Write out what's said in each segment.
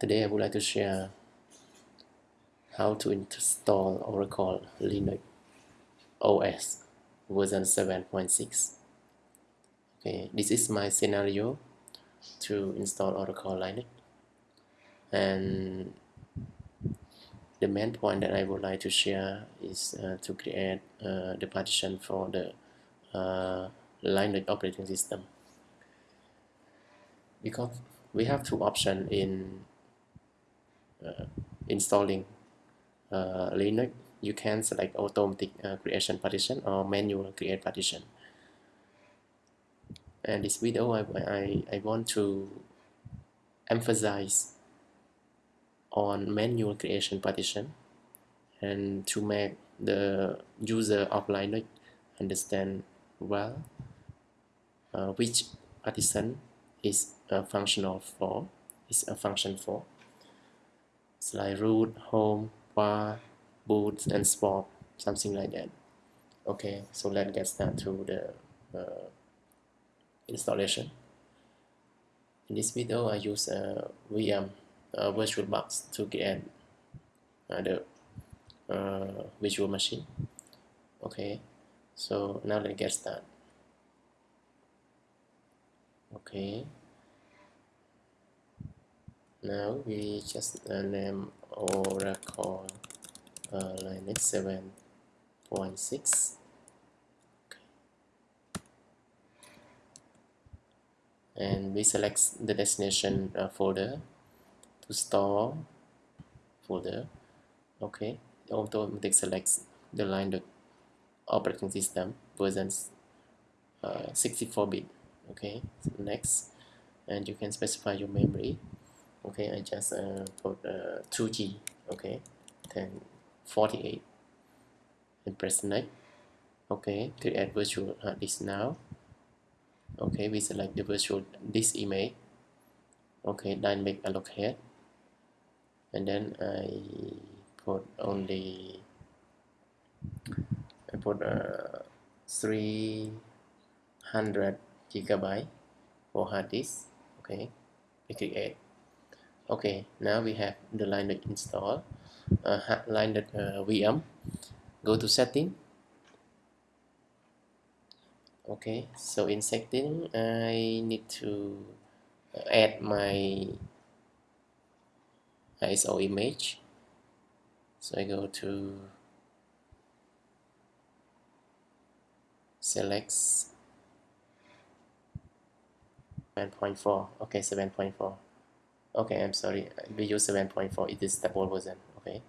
Today I would like to share how to install Oracle Linux OS version 7.6 okay this is my scenario to install Oracle Linux. And the main point that I would like to share is uh, to create uh, the partition for the uh, Linux operating system. Because we have two options in installing uh, Linux you can select automatic uh, creation partition or manual create partition. And this video I, I, I want to emphasize on manual creation partition and to make the user of Linux understand well uh, which partition is a functional for is a function for it's like root home var boot and spot something like that. Okay so let's get started to the uh, installation. In this video I use a VM uh, VirtualBox to get uh, the uh, virtual machine. Okay so now let's get started. Okay now we just uh, name Oracle uh, Linux 7.6 okay. and we select the destination uh, folder to store folder. Okay. Automatic selects the line the operating system versions 64-bit uh, okay. So next. And you can specify your memory okay I just uh, put uh, 2G okay then 48 and press next okay to add virtual hard disk now okay we select the virtual disk image okay dynamic allocate and then I put only I put uh, 300 gigabyte for hard disk okay we click add okay now we have the Linux installed uh, Linux uh, VM go to setting. Okay so in setting I need to add my ISO image. So I go to select 7.4 okay 7.4 okay I'm sorry. We use 7.4 it is double version okay?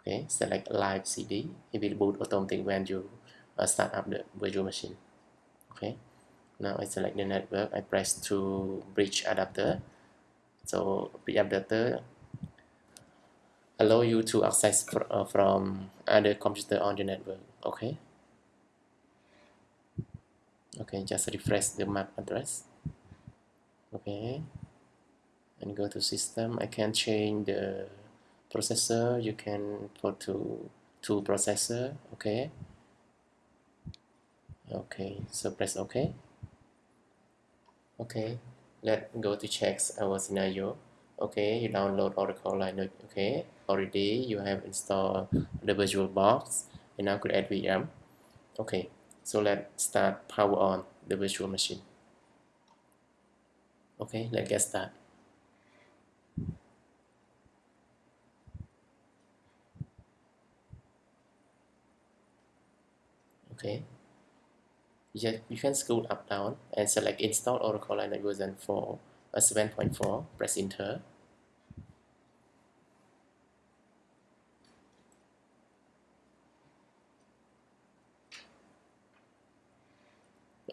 Okay select live CD it will boot automatic when you uh, start up the virtual machine okay? Now I select the network I press to bridge adapter. So bridge adapter allow you to access fr uh, from other computer on the network okay? Okay just refresh the MAC address okay. And go to system. I can change the processor. You can put to to processor. Okay. Okay. So press ok. Okay. Let's go to check our scenario. Okay. You download Oracle Linux. Okay. Already you have installed the virtual box. And now create VM okay. So let's start power on the virtual machine okay let's get started okay you, you can scroll up down and select install Oracle Linux version for a uh, 7.4 press enter.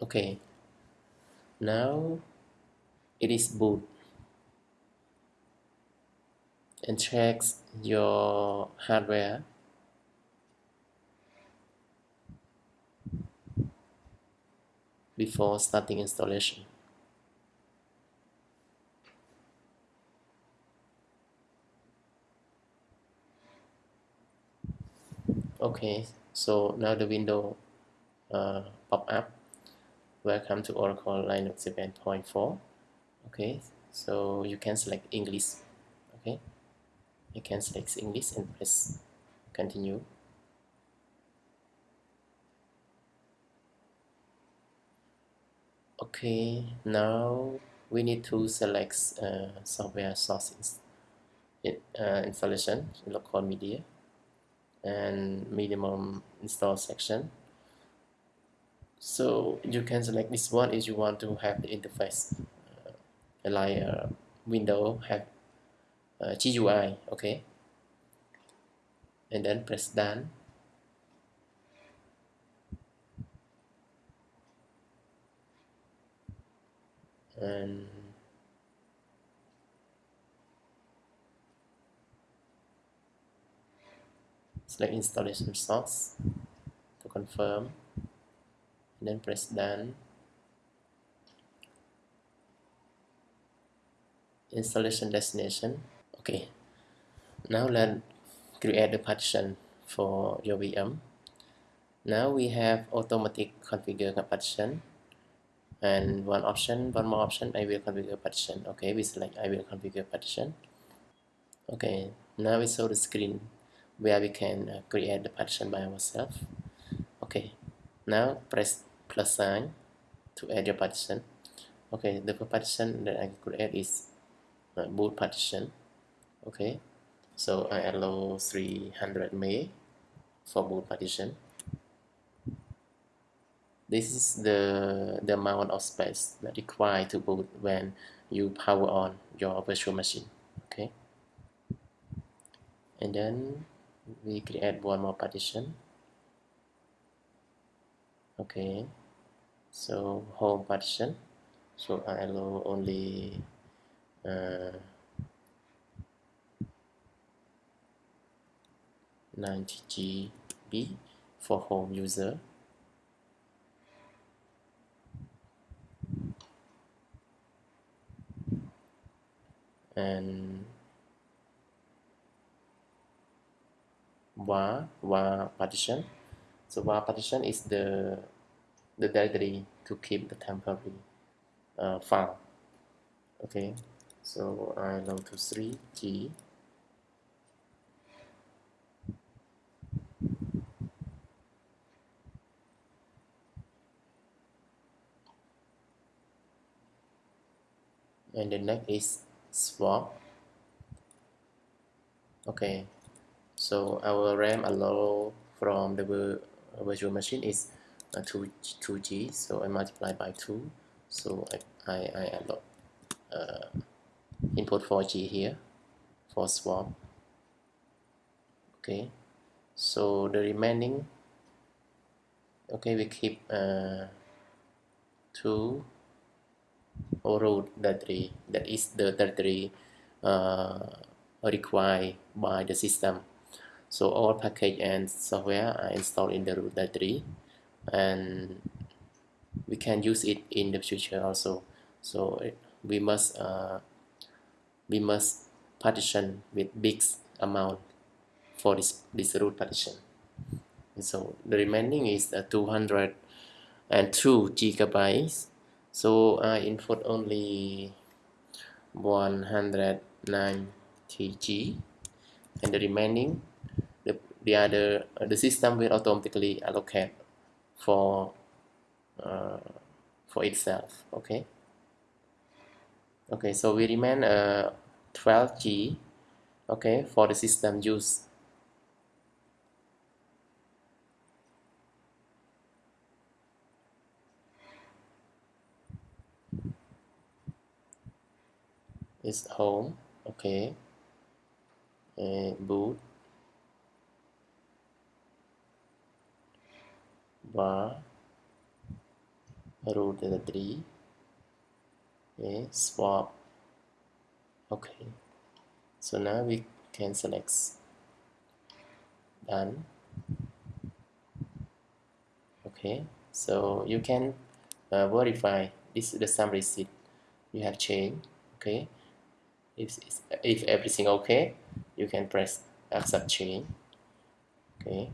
Okay now it is boot and checks your hardware before starting installation. Okay, so now the window uh, pop up. Welcome to Oracle Linux 7.4. Okay, so you can select English. Okay you can select English and press continue. Okay now we need to select uh, software sources it, uh, installation local media and minimum install section. So you can select this one if you want to have the interface like uh, window have uh, GUI okay? And then press done. And select installation source to confirm. And then press done installation destination. Okay. Now let's create the partition for your VM now we have automatic configure partition. And one option one more option I will configure partition. Okay we select I will configure partition. Okay now we saw the screen where we can uh, create the partition by ourselves. Okay now press plus sign to add your partition. Okay the partition that I create is uh, boot partition. Okay. So I allow 300 MB for boot partition. This is the the amount of space that required to boot when you power on your virtual machine. Okay. And then we create one more partition. Okay. So home partition. So I allow only 90 GB for home user. And var var partition. So var partition is the the directory to keep the temporary uh, file. Okay so I go to 3g and the next is swap. Okay. So our RAM allow from the virtual machine is uh, 2, 2G so I multiply by 2 so I, I, I allow uh, input 4G here for swap. Okay. So the remaining okay we keep uh, 2 root directory that is the directory uh, required by the system. So all package and software are installed in the root directory and we can use it in the future also. So we must uh, we must partition with big amount for this, this root partition. So the remaining is uh, 202 gigabytes. So I input only 190 G. And the remaining the, the other uh, the system will automatically allocate for uh, for itself okay okay so we remain uh, 12g okay for the system use. Is home okay and boot. Var. Root 3 Okay, swap. Okay. So now we can select done. Okay so you can uh, verify. This is the summary sheet. You have changed okay? If, if everything okay you can press accept change okay?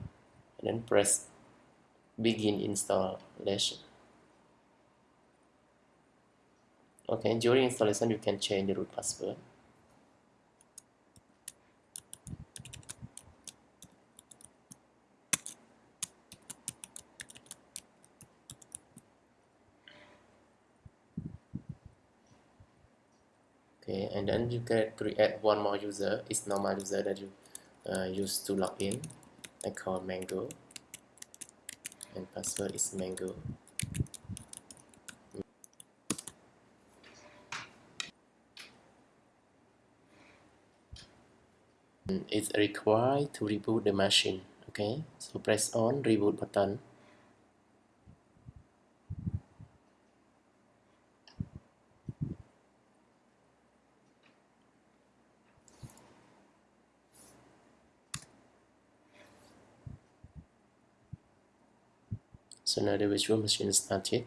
And then press begin installation okay during installation you can change the root password. Okay and then you can create one more user. It's normal user that you uh, use to log in. I call mango. And password is mango it's required to reboot the machine okay? So press on reboot button. So now the virtual machine is started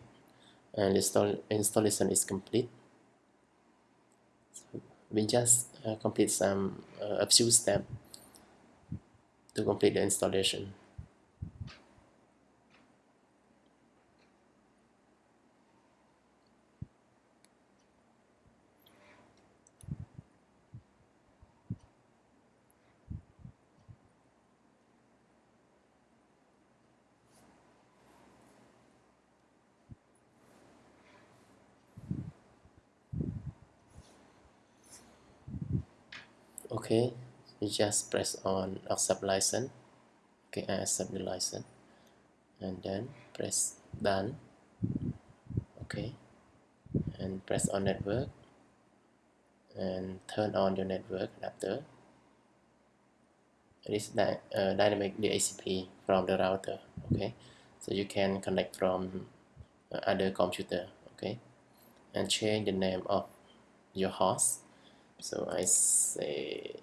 and install installation is complete. So we just uh, complete some uh, a few steps to complete the installation okay you just press on accept license. Okay I accept the license. And then press done. Okay and press on network. And turn on your network adapter this is uh, dynamic DHCP from the router okay? So you can connect from uh, other computer okay? And change the name of your host so I say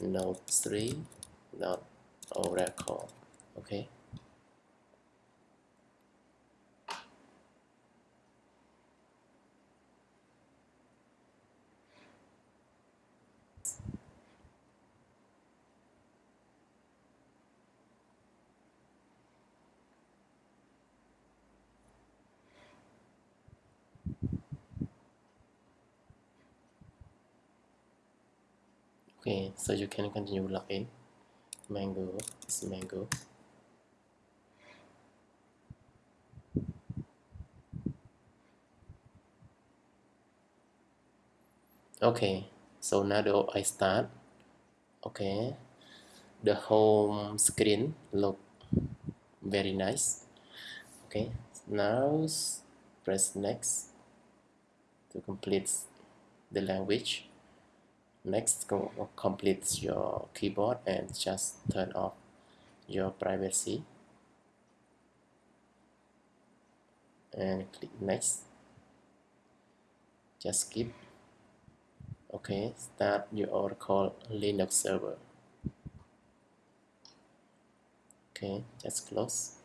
node 3 dot oracle okay okay so you can continue login mango is mango. Okay so now I start okay the home screen look very nice. Okay now press next to complete the language next go complete your keyboard and just turn off your privacy. And click next. Just skip. Okay start your Oracle Linux server. Okay just close